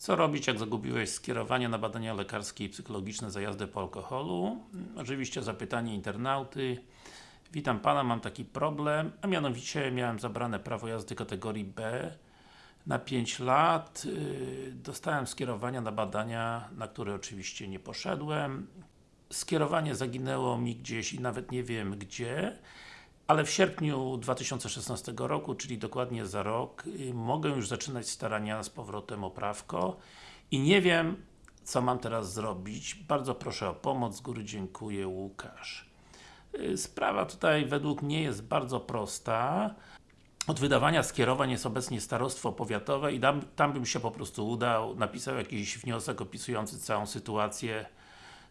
Co robić, jak zagubiłeś skierowanie na badania lekarskie i psychologiczne za jazdę po alkoholu? Oczywiście zapytanie internauty. Witam Pana, mam taki problem, a mianowicie miałem zabrane prawo jazdy kategorii B na 5 lat. Yy, Dostałem skierowania na badania, na które oczywiście nie poszedłem. Skierowanie zaginęło mi gdzieś i nawet nie wiem gdzie. Ale w sierpniu 2016 roku, czyli dokładnie za rok, y, mogę już zaczynać starania z powrotem o prawko i nie wiem, co mam teraz zrobić. Bardzo proszę o pomoc, z góry dziękuję, Łukasz. Y, Sprawa tutaj według mnie jest bardzo prosta. Od wydawania skierowań jest obecnie starostwo powiatowe i tam, tam bym się po prostu udał, napisał jakiś wniosek opisujący całą sytuację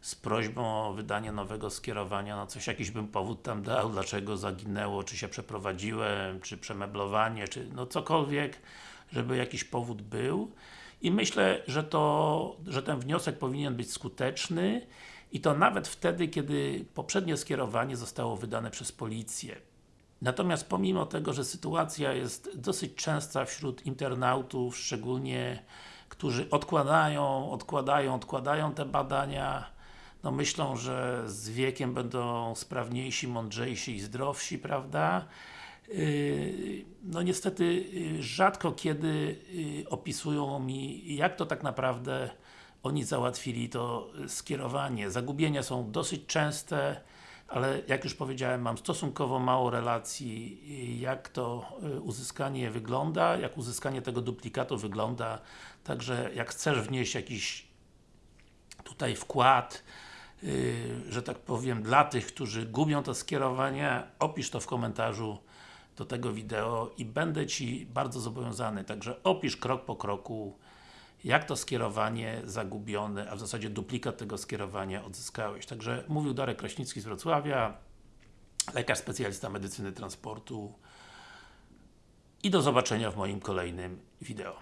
z prośbą o wydanie nowego skierowania, no coś, jakiś bym powód tam dał, dlaczego zaginęło, czy się przeprowadziłem, czy przemeblowanie, czy no cokolwiek, żeby jakiś powód był. I myślę, że to, że ten wniosek powinien być skuteczny i to nawet wtedy, kiedy poprzednie skierowanie zostało wydane przez policję. Natomiast pomimo tego, że sytuacja jest dosyć częsta wśród internautów, szczególnie którzy odkładają, odkładają, odkładają te badania, no myślą, że z wiekiem będą sprawniejsi, mądrzejsi i zdrowsi, prawda? Yy, No niestety yy, rzadko kiedy yy, opisują mi, jak to tak naprawdę oni załatwili to skierowanie. Zagubienia są dosyć częste, ale jak już powiedziałem, mam stosunkowo mało relacji, jak to uzyskanie wygląda, jak uzyskanie tego duplikatu wygląda, także jak chcesz wnieść jakiś tutaj wkład, że tak powiem, dla tych, którzy gubią to skierowanie, opisz to w komentarzu do tego wideo i będę Ci bardzo zobowiązany, także opisz krok po kroku, jak to skierowanie zagubione, a w zasadzie duplikat tego skierowania odzyskałeś. Także mówił Darek Kraśnicki z Wrocławia, lekarz specjalista medycyny transportu i do zobaczenia w moim kolejnym wideo.